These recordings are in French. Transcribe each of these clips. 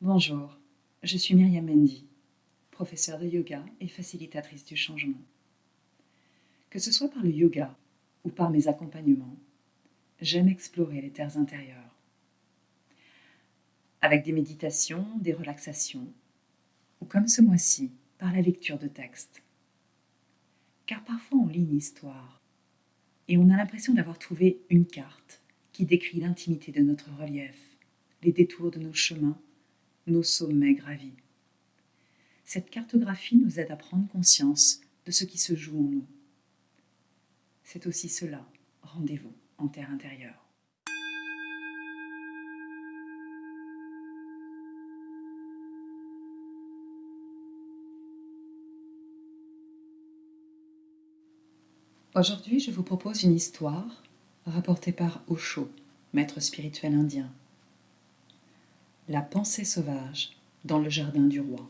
Bonjour, je suis Myriam Mendy, professeure de yoga et facilitatrice du changement. Que ce soit par le yoga ou par mes accompagnements, j'aime explorer les terres intérieures. Avec des méditations, des relaxations, ou comme ce mois-ci, par la lecture de textes. Car parfois on lit une histoire et on a l'impression d'avoir trouvé une carte qui décrit l'intimité de notre relief, les détours de nos chemins, nos sommets gravis. Cette cartographie nous aide à prendre conscience de ce qui se joue en nous. C'est aussi cela, rendez-vous en terre intérieure. Aujourd'hui, je vous propose une histoire rapportée par Osho, maître spirituel indien. La pensée sauvage dans le jardin du roi.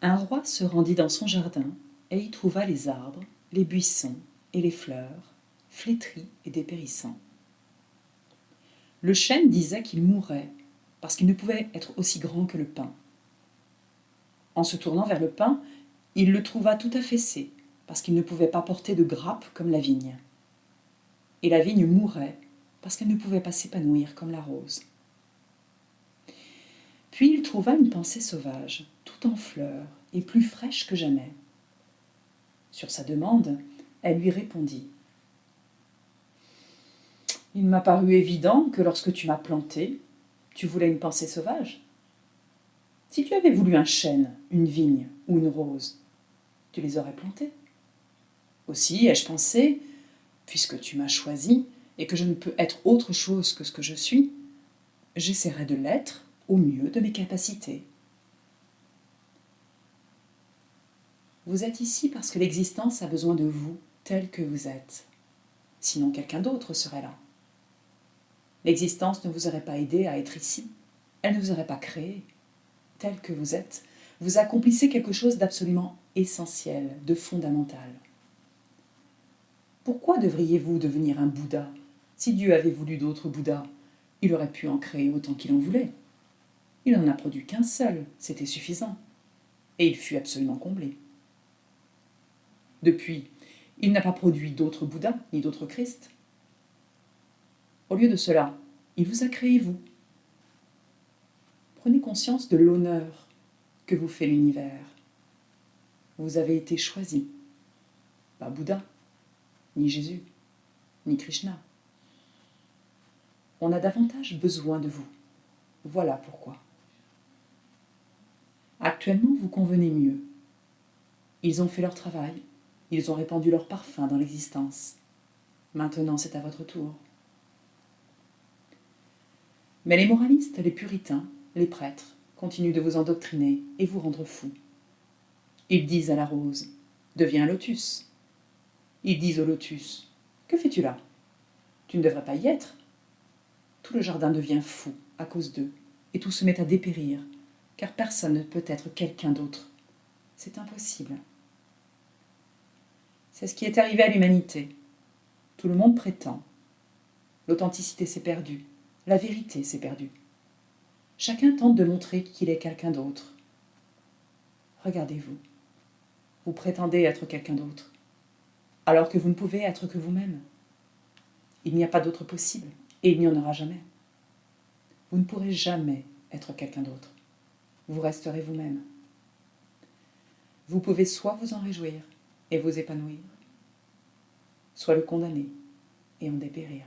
Un roi se rendit dans son jardin et y trouva les arbres, les buissons et les fleurs, flétris et dépérissants. Le chêne disait qu'il mourrait parce qu'il ne pouvait être aussi grand que le pin. En se tournant vers le pin, il le trouva tout affaissé, parce qu'il ne pouvait pas porter de grappes comme la vigne. Et la vigne mourait, parce qu'elle ne pouvait pas s'épanouir comme la rose. Puis il trouva une pensée sauvage, tout en fleurs, et plus fraîche que jamais. Sur sa demande, elle lui répondit « Il m'a paru évident que lorsque tu m'as planté, tu voulais une pensée sauvage. Si tu avais voulu un chêne, une vigne ou une rose, tu les aurais plantés. Aussi ai-je pensé, puisque tu m'as choisi et que je ne peux être autre chose que ce que je suis, j'essaierai de l'être au mieux de mes capacités. Vous êtes ici parce que l'existence a besoin de vous tel que vous êtes. Sinon quelqu'un d'autre serait là. L'existence ne vous aurait pas aidé à être ici. Elle ne vous aurait pas créé tel que vous êtes, vous accomplissez quelque chose d'absolument essentiel, de fondamental. Pourquoi devriez-vous devenir un Bouddha Si Dieu avait voulu d'autres Bouddhas, il aurait pu en créer autant qu'il en voulait. Il n'en a produit qu'un seul, c'était suffisant. Et il fut absolument comblé. Depuis, il n'a pas produit d'autres Bouddhas ni d'autres Christ. Au lieu de cela, il vous a créé vous, Conscience de l'honneur que vous fait l'univers. Vous avez été choisi, pas Bouddha, ni Jésus, ni Krishna. On a davantage besoin de vous. Voilà pourquoi. Actuellement, vous convenez mieux. Ils ont fait leur travail, ils ont répandu leur parfum dans l'existence. Maintenant, c'est à votre tour. Mais les moralistes, les puritains, les prêtres continuent de vous endoctriner et vous rendre fou. Ils disent à la rose, deviens lotus. Ils disent au lotus, que fais-tu là? Tu ne devrais pas y être. Tout le jardin devient fou à cause d'eux, et tout se met à dépérir, car personne ne peut être quelqu'un d'autre. C'est impossible. C'est ce qui est arrivé à l'humanité. Tout le monde prétend. L'authenticité s'est perdue, la vérité s'est perdue. Chacun tente de montrer qu'il est quelqu'un d'autre. Regardez-vous. Vous prétendez être quelqu'un d'autre, alors que vous ne pouvez être que vous-même. Il n'y a pas d'autre possible, et il n'y en aura jamais. Vous ne pourrez jamais être quelqu'un d'autre. Vous resterez vous-même. Vous pouvez soit vous en réjouir et vous épanouir, soit le condamner et en dépérir.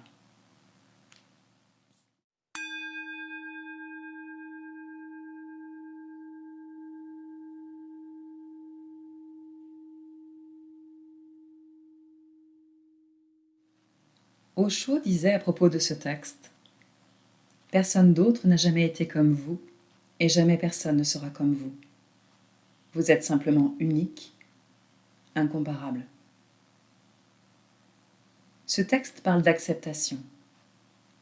Osho disait à propos de ce texte « Personne d'autre n'a jamais été comme vous, et jamais personne ne sera comme vous. Vous êtes simplement unique, incomparable. » Ce texte parle d'acceptation,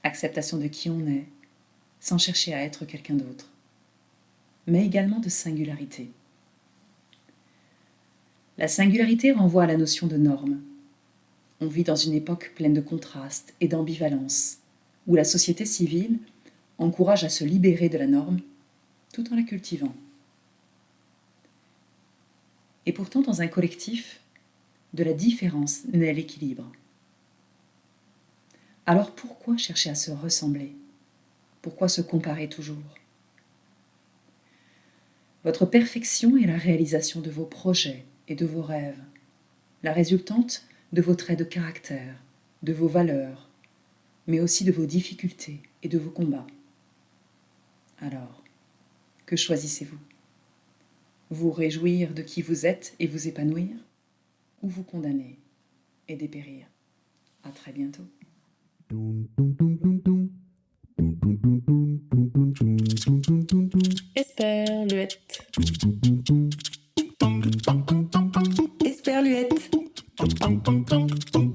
acceptation de qui on est, sans chercher à être quelqu'un d'autre, mais également de singularité. La singularité renvoie à la notion de norme, on vit dans une époque pleine de contrastes et d'ambivalence, où la société civile encourage à se libérer de la norme tout en la cultivant. Et pourtant, dans un collectif, de la différence naît l'équilibre. Alors pourquoi chercher à se ressembler? Pourquoi se comparer toujours? Votre perfection est la réalisation de vos projets et de vos rêves, la résultante de vos traits de caractère, de vos valeurs, mais aussi de vos difficultés et de vos combats. Alors, que choisissez-vous? Vous réjouir de qui vous êtes et vous épanouir Ou vous condamner et dépérir? À très bientôt. tum, tum, tum, tum.